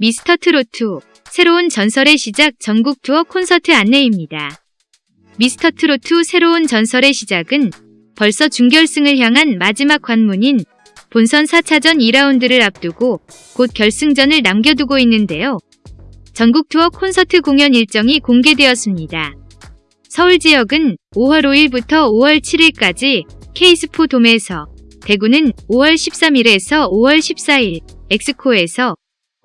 미스터 트로트 새로운 전설의 시작 전국 투어 콘서트 안내입니다. 미스터 트로트 새로운 전설의 시작은 벌써 준결승을 향한 마지막 관문인 본선 4차전 2라운드를 앞두고 곧 결승전을 남겨두고 있는데요. 전국 투어 콘서트 공연 일정이 공개되었습니다. 서울 지역은 5월 5일부터 5월 7일까지 케이스포 돔에서 대구는 5월 13일에서 5월 14일 엑스코에서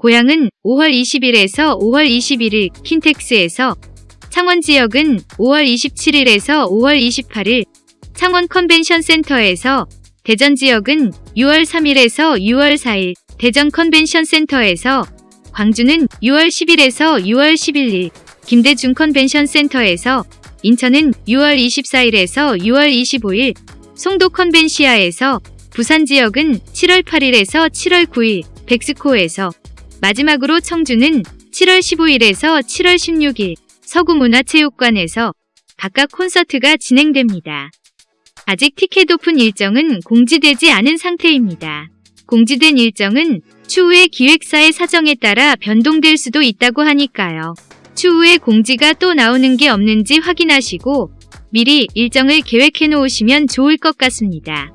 고양은 5월 20일에서 5월 21일 킨텍스에서 창원 지역은 5월 27일에서 5월 28일 창원 컨벤션 센터에서 대전 지역은 6월 3일에서 6월 4일 대전 컨벤션 센터에서 광주는 6월 10일에서 6월 11일 김대중 컨벤션 센터에서 인천은 6월 24일에서 6월 25일 송도 컨벤시아에서 부산 지역은 7월 8일에서 7월 9일 백스코에서 마지막으로 청주는 7월 15일에서 7월 16일 서구문화체육관에서 각각 콘서트가 진행됩니다. 아직 티켓 오픈 일정은 공지되지 않은 상태입니다. 공지된 일정은 추후에 기획사의 사정에 따라 변동될 수도 있다고 하니까요. 추후에 공지가 또 나오는 게 없는지 확인하시고 미리 일정을 계획해 놓으시면 좋을 것 같습니다.